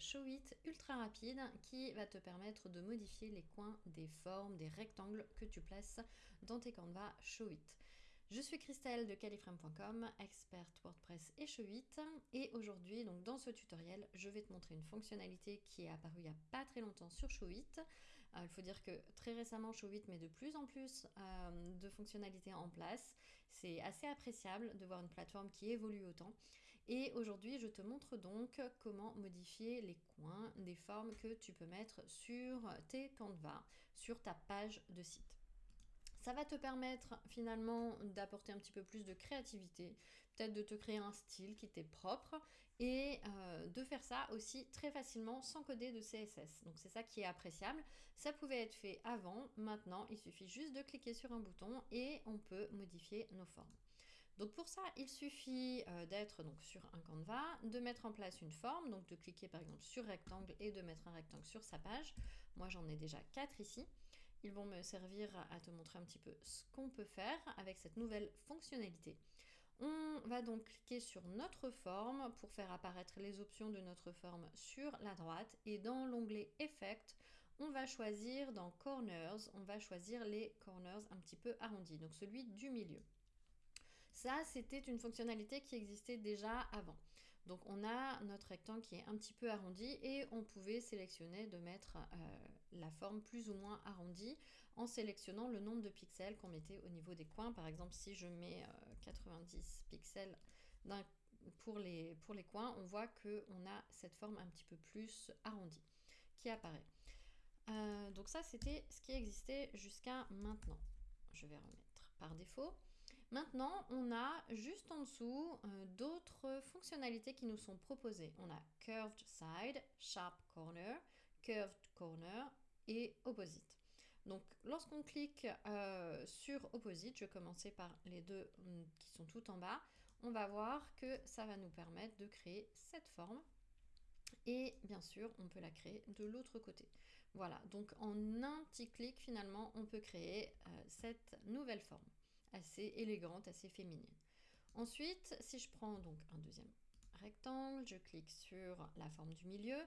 Show It ultra rapide qui va te permettre de modifier les coins des formes, des rectangles que tu places dans tes Canva Show It. Je suis Christelle de califrame.com, experte WordPress et Show8 et aujourd'hui donc dans ce tutoriel je vais te montrer une fonctionnalité qui est apparue il n'y a pas très longtemps sur Show8. Euh, il faut dire que très récemment Show8 met de plus en plus euh, de fonctionnalités en place. C'est assez appréciable de voir une plateforme qui évolue autant et aujourd'hui je te montre donc comment modifier les coins des formes que tu peux mettre sur tes Canva, sur ta page de site. Ça va te permettre finalement d'apporter un petit peu plus de créativité, peut-être de te créer un style qui t'est propre et euh, de faire ça aussi très facilement sans coder de CSS. Donc c'est ça qui est appréciable. Ça pouvait être fait avant, maintenant il suffit juste de cliquer sur un bouton et on peut modifier nos formes. Donc pour ça, il suffit euh, d'être donc sur un Canva, de mettre en place une forme, donc de cliquer par exemple sur rectangle et de mettre un rectangle sur sa page. Moi j'en ai déjà quatre ici. Ils vont me servir à te montrer un petit peu ce qu'on peut faire avec cette nouvelle fonctionnalité. On va donc cliquer sur notre forme pour faire apparaître les options de notre forme sur la droite et dans l'onglet Effect, on va choisir dans Corners, on va choisir les corners un petit peu arrondis, donc celui du milieu. Ça, c'était une fonctionnalité qui existait déjà avant. Donc on a notre rectangle qui est un petit peu arrondi et on pouvait sélectionner de mettre euh, la forme plus ou moins arrondie en sélectionnant le nombre de pixels qu'on mettait au niveau des coins. Par exemple, si je mets 90 euh, pixels pour les, pour les coins, on voit qu'on a cette forme un petit peu plus arrondie qui apparaît. Euh, donc ça, c'était ce qui existait jusqu'à maintenant. Je vais remettre par défaut. Maintenant, on a juste en dessous euh, d'autres fonctionnalités qui nous sont proposées. On a Curved Side, Sharp Corner, Curved Corner et Opposite. Donc, lorsqu'on clique euh, sur Opposite, je vais commencer par les deux mm, qui sont tout en bas, on va voir que ça va nous permettre de créer cette forme. Et bien sûr, on peut la créer de l'autre côté. Voilà, donc en un petit clic, finalement, on peut créer euh, cette nouvelle forme assez élégante, assez féminine. Ensuite, si je prends donc un deuxième rectangle, je clique sur la forme du milieu.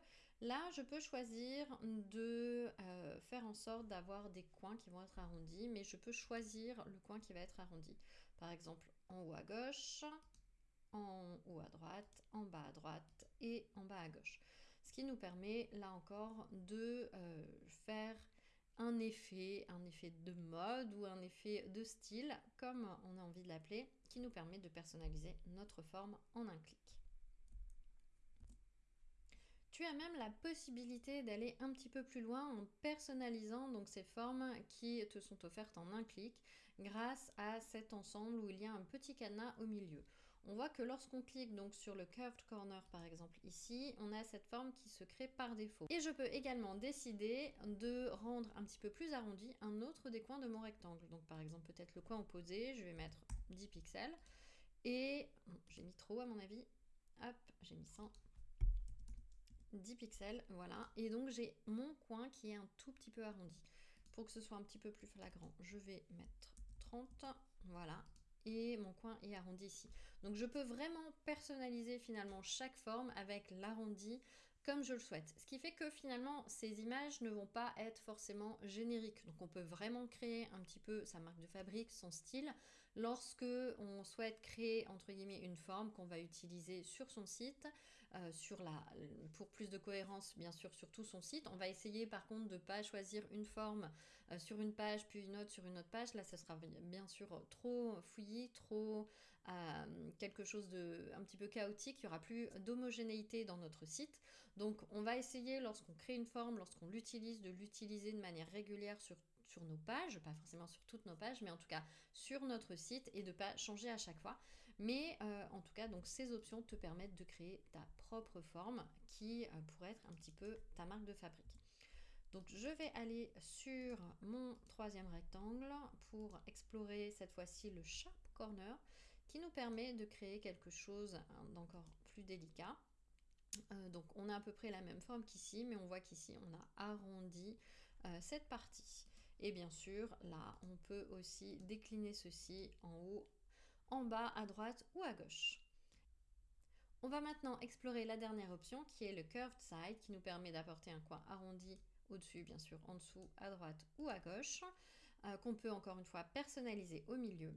Là, je peux choisir de euh, faire en sorte d'avoir des coins qui vont être arrondis, mais je peux choisir le coin qui va être arrondi. Par exemple, en haut à gauche, en haut à droite, en bas à droite et en bas à gauche. Ce qui nous permet, là encore, de euh, faire un effet, un effet de mode ou un effet de style, comme on a envie de l'appeler, qui nous permet de personnaliser notre forme en un clic. Tu as même la possibilité d'aller un petit peu plus loin en personnalisant donc ces formes qui te sont offertes en un clic grâce à cet ensemble où il y a un petit cadenas au milieu on voit que lorsqu'on clique donc sur le curved corner par exemple ici, on a cette forme qui se crée par défaut. Et je peux également décider de rendre un petit peu plus arrondi un autre des coins de mon rectangle. Donc par exemple peut-être le coin opposé, je vais mettre 10 pixels. Et j'ai mis trop à mon avis. Hop, j'ai mis 100. 10 pixels, voilà. Et donc j'ai mon coin qui est un tout petit peu arrondi. Pour que ce soit un petit peu plus flagrant, je vais mettre 30, voilà et mon coin est arrondi ici. Donc je peux vraiment personnaliser finalement chaque forme avec l'arrondi comme je le souhaite. Ce qui fait que finalement, ces images ne vont pas être forcément génériques. Donc on peut vraiment créer un petit peu sa marque de fabrique, son style, lorsque on souhaite créer, entre guillemets, une forme qu'on va utiliser sur son site, euh, pour plus de cohérence, bien sûr, sur tout son site. On va essayer par contre de ne pas choisir une forme euh, sur une page, puis une autre sur une autre page. Là, ça sera bien sûr trop fouillis, trop euh, quelque chose de un petit peu chaotique. Il n'y aura plus d'homogénéité dans notre site. Donc on va essayer lorsqu'on crée une forme, lorsqu'on l'utilise, de l'utiliser de manière régulière sur, nos pages, pas forcément sur toutes nos pages, mais en tout cas sur notre site et de ne pas changer à chaque fois. Mais euh, en tout cas, donc ces options te permettent de créer ta propre forme qui euh, pourrait être un petit peu ta marque de fabrique. Donc je vais aller sur mon troisième rectangle pour explorer cette fois-ci le Sharp Corner qui nous permet de créer quelque chose d'encore plus délicat. Euh, donc on a à peu près la même forme qu'ici, mais on voit qu'ici on a arrondi euh, cette partie. Et bien sûr, là, on peut aussi décliner ceci en haut, en bas, à droite ou à gauche. On va maintenant explorer la dernière option qui est le curved side qui nous permet d'apporter un coin arrondi au-dessus, bien sûr, en dessous, à droite ou à gauche, euh, qu'on peut encore une fois personnaliser au milieu.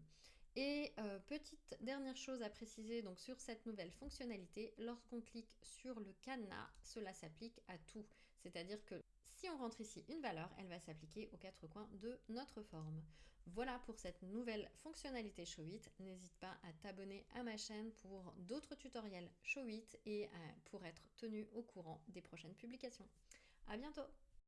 Et euh, petite dernière chose à préciser donc sur cette nouvelle fonctionnalité, lorsqu'on clique sur le cadenas, cela s'applique à tout. C'est-à-dire que si on rentre ici une valeur, elle va s'appliquer aux quatre coins de notre forme. Voilà pour cette nouvelle fonctionnalité Showit. N'hésite pas à t'abonner à ma chaîne pour d'autres tutoriels Showit et pour être tenu au courant des prochaines publications. À bientôt